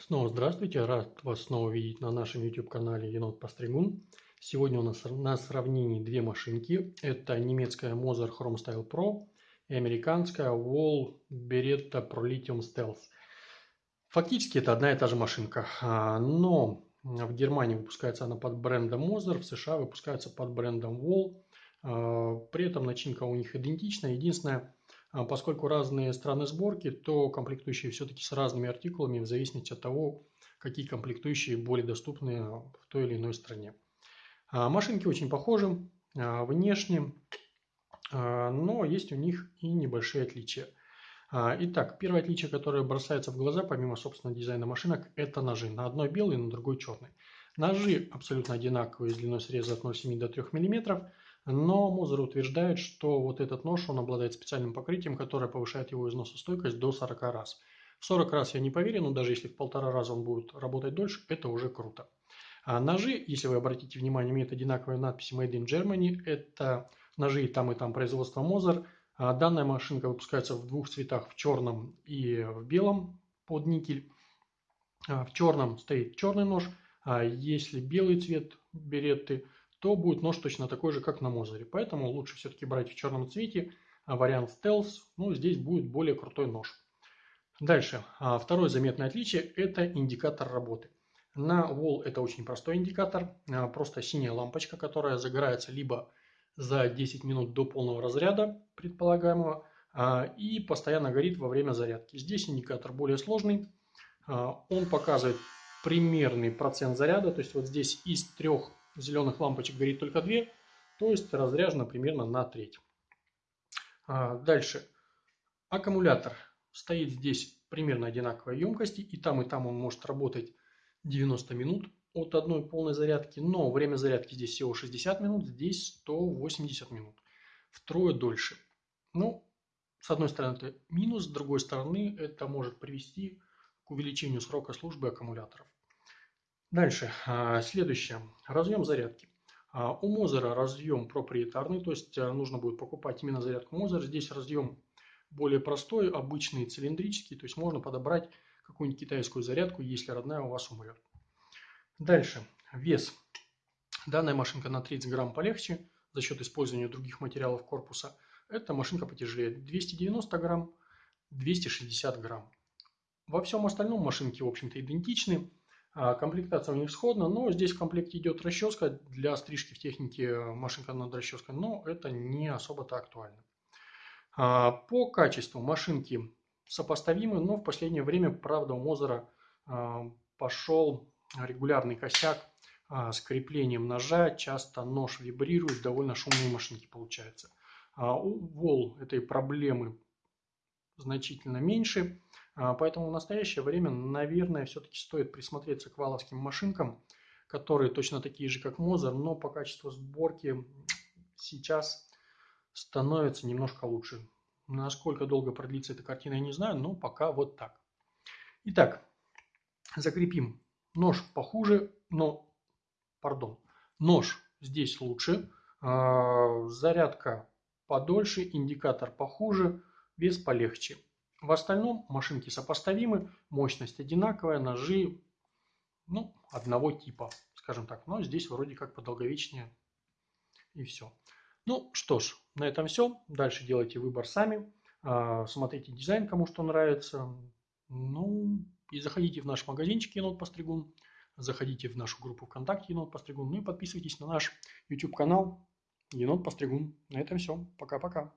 Снова здравствуйте, рад вас снова видеть на нашем YouTube-канале Енот Постригун. Сегодня у нас на сравнении две машинки. Это немецкая Moser Chrome Style Pro и американская Wall Beretta Pro Lithium Stealth. Фактически это одна и та же машинка, а, но в Германии выпускается она под брендом Moser, в США выпускается под брендом Wall. А, при этом начинка у них идентична. Единственное, поскольку разные страны сборки, то комплектующие все-таки с разными артикулами в зависимости от того, какие комплектующие более доступны в той или иной стране. А, машинки очень похожи внешне, но есть у них и небольшие отличия. Итак, первое отличие, которое бросается в глаза, помимо, собственно, дизайна машинок, это ножи. На одной белый, на другой черный. Ножи абсолютно одинаковые, с длиной среза от 0,7 до 3 мм. Но Мозер утверждает, что вот этот нож, он обладает специальным покрытием, которое повышает его износостойкость до 40 раз. В 40 раз я не поверю, но даже если в полтора раза он будет работать дольше, это уже круто. А ножи, если вы обратите внимание, имеют одинаковые надписи Made in Germany. Это ножи и там, и там производства Мозер. А данная машинка выпускается в двух цветах, в черном и в белом под никель. А в черном стоит черный нож, а если белый цвет беретты – то будет нож точно такой же, как на Мозере. Поэтому лучше все-таки брать в черном цвете а вариант Stealth. Ну, здесь будет более крутой нож. Дальше. А, второе заметное отличие – это индикатор работы. На Wall это очень простой индикатор. А, просто синяя лампочка, которая загорается либо за 10 минут до полного разряда предполагаемого, и постоянно горит во время зарядки. Здесь индикатор более сложный. Он показывает примерный процент заряда. То есть вот здесь из трех зеленых лампочек горит только две, то есть разряжено примерно на треть. А, дальше. Аккумулятор стоит здесь примерно одинаковой емкости, и там, и там он может работать 90 минут от одной полной зарядки, но время зарядки здесь всего 60 минут, здесь 180 минут. Втрое дольше. Ну, с одной стороны это минус, с другой стороны это может привести к увеличению срока службы аккумуляторов. Дальше, а, следующее, разъем зарядки. А, у Мозера разъем проприетарный, то есть э, нужно будет покупать именно зарядку Мозер. Здесь разъем более простой, обычный, цилиндрический, то есть можно подобрать какую-нибудь китайскую зарядку, если родная у вас умрет. Дальше, вес. Данная машинка на 30 грамм полегче за счет использования других материалов корпуса. Эта машинка потяжелее. 290 грамм, 260 грамм. Во всем остальном машинки, в общем-то, идентичны. А, комплектация у них сходна, но здесь в комплекте идет расческа для стрижки в технике машинка над расческой, но это не особо-то актуально. А, по качеству машинки сопоставимы, но в последнее время, правда, у Мозера а, пошел регулярный косяк с креплением ножа, часто нож вибрирует, довольно шумные машинки получаются. У Вол этой проблемы значительно меньше. А, поэтому в настоящее время, наверное, все-таки стоит присмотреться к валовским машинкам, которые точно такие же, как Мозер, но по качеству сборки сейчас становятся немножко лучше. Насколько долго продлится эта картина, я не знаю, но пока вот так. Итак, закрепим. Нож похуже, но, пардон, нож здесь лучше, а, зарядка подольше, индикатор похуже, вес полегче. В остальном машинки сопоставимы, мощность одинаковая, ножи ну, одного типа, скажем так. Но здесь вроде как подолговечнее и все. Ну что ж, на этом все. Дальше делайте выбор сами. А, смотрите дизайн, кому что нравится. Ну и заходите в наш магазинчик Енот Постригун. Заходите в нашу группу ВКонтакте Енот Постригун. Ну и подписывайтесь на наш YouTube канал Енот Постригун. На этом все. Пока-пока.